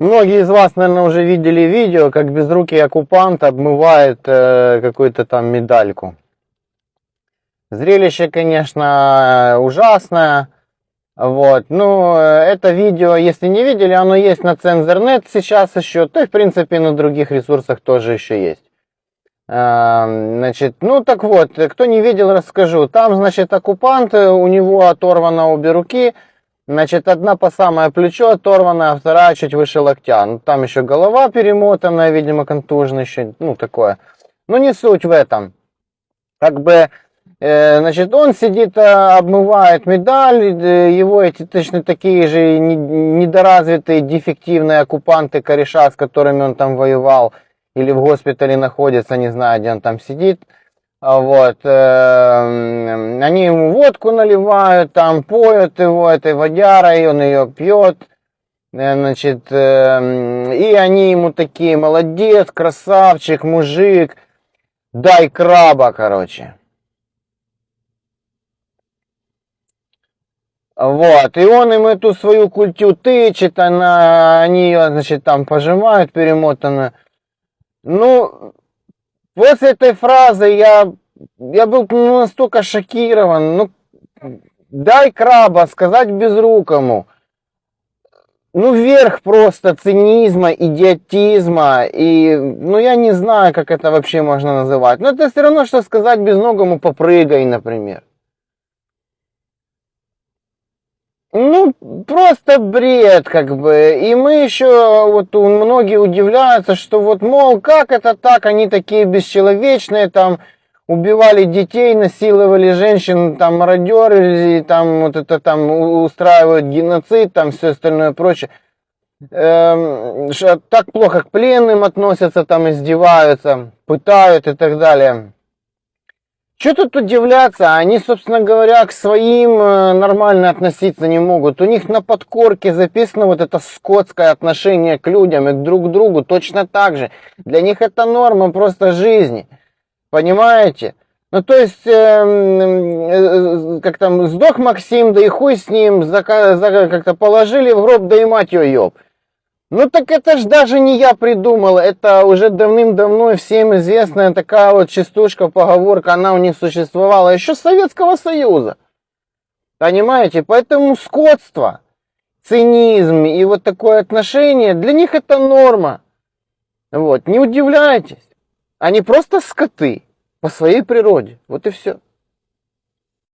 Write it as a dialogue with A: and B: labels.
A: Многие из вас, наверное, уже видели видео, как безрукий оккупант обмывает э, какую-то там медальку. Зрелище, конечно, ужасное. Вот, ну, это видео, если не видели, оно есть на Цензорнет сейчас еще, то и, в принципе, на других ресурсах тоже еще есть. Эм, значит, ну так вот, кто не видел, расскажу. Там, значит, оккупант, у него оторвано обе руки, значит, одна по самое плечо оторвана, а вторая чуть выше локтя. Ну, там еще голова перемотанная, видимо, контужная еще, ну, такое. Но не суть в этом. Как бы Э, значит, он сидит, э, обмывает медаль, э, его эти точно такие же недоразвитые, дефективные оккупанты, кореша, с которыми он там воевал, или в госпитале находится, не знаю, где он там сидит. А вот, они ему водку наливают, там поют его этой водярой, он ее пьет. Значит, и они ему такие, молодец, красавчик, мужик, дай краба, короче. Вот, и он им эту свою культю тычет, она, они ее, значит, там пожимают перемотанно. Ну, после этой фразы я, я был настолько шокирован. Ну, дай краба, сказать безрукому. Ну, верх просто цинизма, идиотизма, и, ну, я не знаю, как это вообще можно называть. Но это все равно, что сказать безногому попрыгай, например. Ну, просто бред, как бы. И мы еще, вот многие удивляются, что вот, мол, как это так, они такие бесчеловечные, там, убивали детей, насиловали женщин, там, мародеры, там, вот это там, устраивают геноцид, там, все остальное прочее. Эм, так плохо к пленным относятся, там, издеваются, пытают и так далее. Что тут удивляться? Они, собственно говоря, к своим э, нормально относиться не могут. У них на подкорке записано вот это скотское отношение к людям и к друг другу точно так же. Для них это норма просто жизни. Понимаете? Ну, то есть, э, э, как там, сдох Максим, да и хуй с ним, как-то положили в гроб, да и мать ее ёб. Ну так это ж даже не я придумал, это уже давным-давно всем известная такая вот частушка, поговорка, она у них существовала еще с Советского Союза. Понимаете? Поэтому скотство, цинизм и вот такое отношение, для них это норма. Вот, не удивляйтесь. Они просто скоты по своей природе. Вот и все.